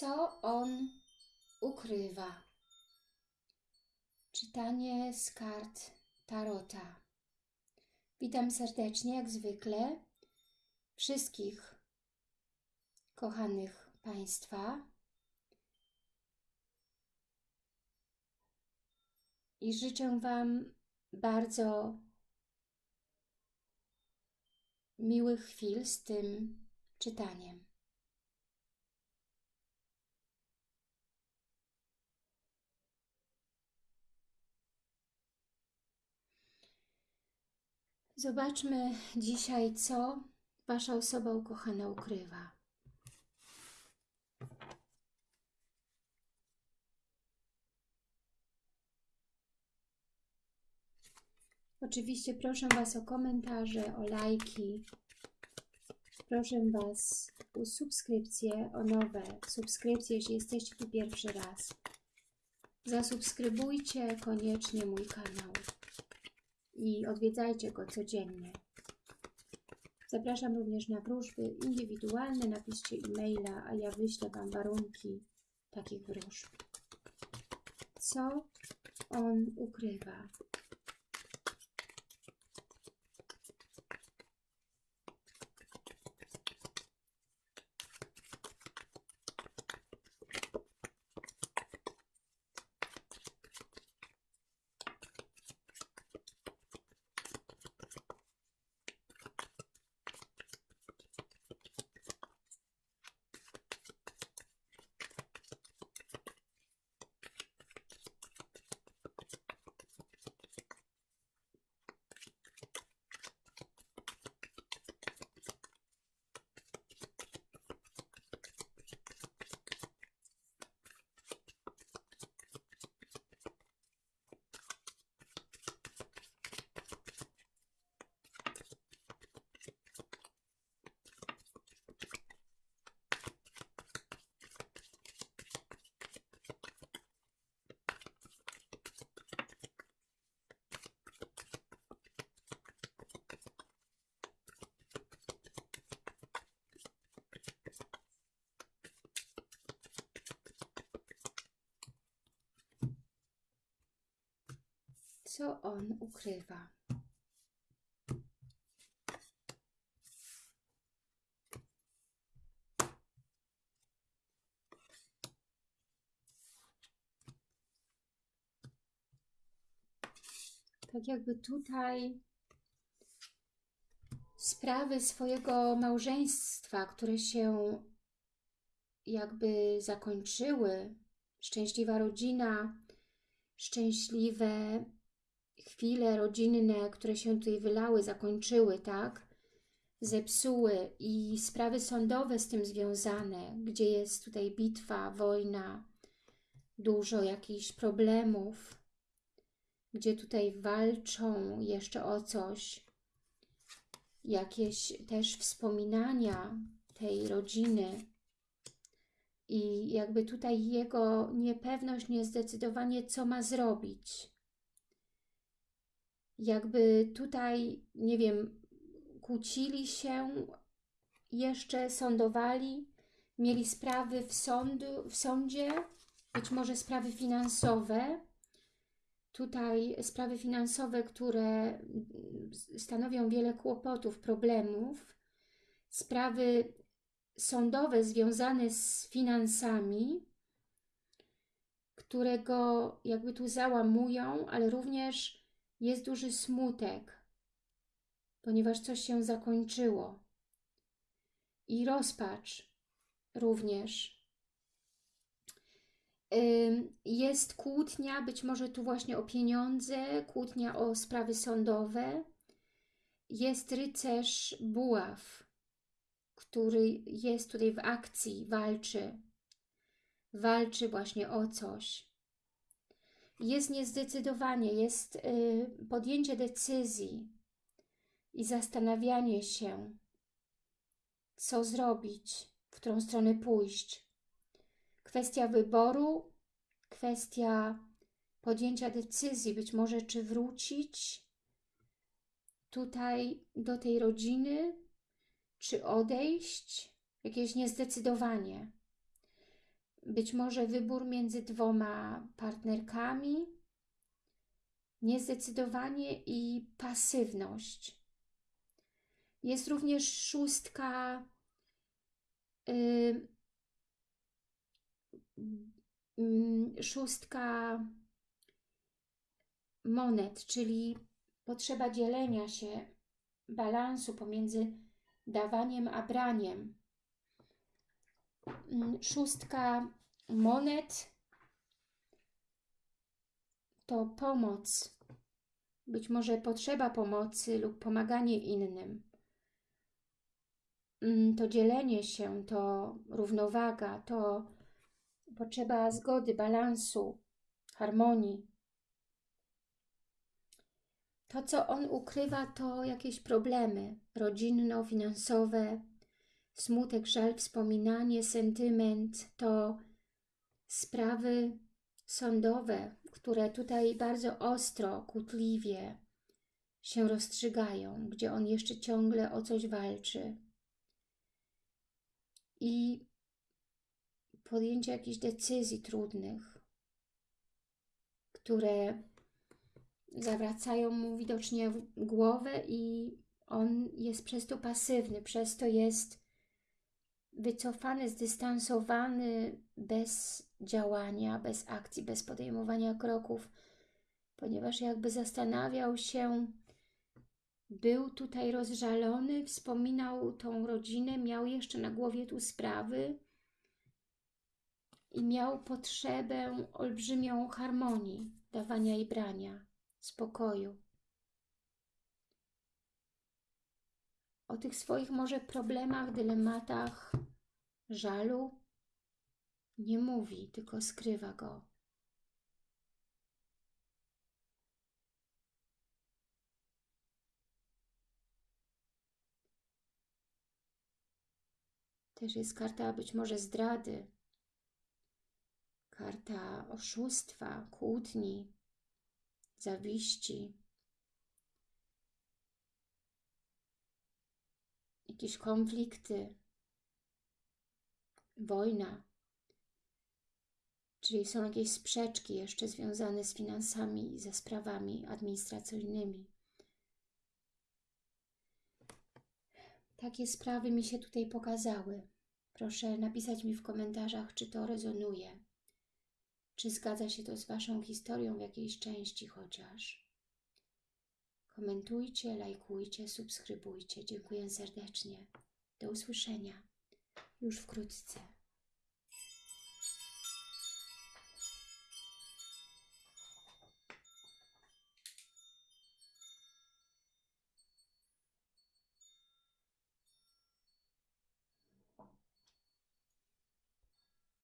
Co on ukrywa? Czytanie z kart Tarota. Witam serdecznie, jak zwykle, wszystkich kochanych Państwa. I życzę Wam bardzo miłych chwil z tym czytaniem. Zobaczmy dzisiaj, co Wasza osoba ukochana ukrywa. Oczywiście proszę Was o komentarze, o lajki. Proszę Was o subskrypcje, o nowe subskrypcje, jeśli jesteście tu pierwszy raz. Zasubskrybujcie koniecznie mój kanał i odwiedzajcie go codziennie. Zapraszam również na wróżby indywidualne. Napiszcie e-maila, a ja wyślę Wam warunki takich wróżb. Co on ukrywa? Co on ukrywa? Tak jakby tutaj sprawy swojego małżeństwa, które się jakby zakończyły, szczęśliwa rodzina, szczęśliwe chwile rodzinne, które się tutaj wylały, zakończyły, tak? Zepsuły i sprawy sądowe z tym związane, gdzie jest tutaj bitwa, wojna, dużo jakichś problemów, gdzie tutaj walczą jeszcze o coś, jakieś też wspominania tej rodziny i jakby tutaj jego niepewność, niezdecydowanie, co ma zrobić jakby tutaj, nie wiem, kłócili się, jeszcze sądowali, mieli sprawy w, sądu, w sądzie, być może sprawy finansowe. Tutaj sprawy finansowe, które stanowią wiele kłopotów, problemów. Sprawy sądowe związane z finansami, które go jakby tu załamują, ale również jest duży smutek, ponieważ coś się zakończyło. I rozpacz również. Jest kłótnia, być może tu właśnie o pieniądze, kłótnia o sprawy sądowe. Jest rycerz buław, który jest tutaj w akcji, walczy. Walczy właśnie o coś jest niezdecydowanie, jest y, podjęcie decyzji i zastanawianie się, co zrobić, w którą stronę pójść. Kwestia wyboru, kwestia podjęcia decyzji, być może czy wrócić tutaj do tej rodziny, czy odejść, jakieś niezdecydowanie. Być może wybór między dwoma partnerkami, niezdecydowanie i pasywność. Jest również szóstka yy, szóstka monet, czyli potrzeba dzielenia się, balansu pomiędzy dawaniem a braniem. Mm, szóstka monet to pomoc, być może potrzeba pomocy lub pomaganie innym. Mm, to dzielenie się, to równowaga, to potrzeba zgody, balansu, harmonii. To, co on ukrywa, to jakieś problemy rodzinno-finansowe, smutek, żal, wspominanie, sentyment, to sprawy sądowe, które tutaj bardzo ostro, kutliwie się rozstrzygają, gdzie on jeszcze ciągle o coś walczy. I podjęcie jakichś decyzji trudnych, które zawracają mu widocznie głowę i on jest przez to pasywny, przez to jest wycofany, zdystansowany, bez działania, bez akcji, bez podejmowania kroków, ponieważ jakby zastanawiał się, był tutaj rozżalony, wspominał tą rodzinę, miał jeszcze na głowie tu sprawy i miał potrzebę olbrzymią harmonii, dawania i brania, spokoju. O tych swoich może problemach, dylematach, żalu nie mówi, tylko skrywa go. Też jest karta być może zdrady, karta oszustwa, kłótni, zawiści, jakieś konflikty, wojna, czyli są jakieś sprzeczki jeszcze związane z finansami i ze sprawami administracyjnymi. Takie sprawy mi się tutaj pokazały. Proszę napisać mi w komentarzach, czy to rezonuje. Czy zgadza się to z Waszą historią w jakiejś części chociaż. Komentujcie, lajkujcie, subskrybujcie. Dziękuję serdecznie. Do usłyszenia już wkrótce.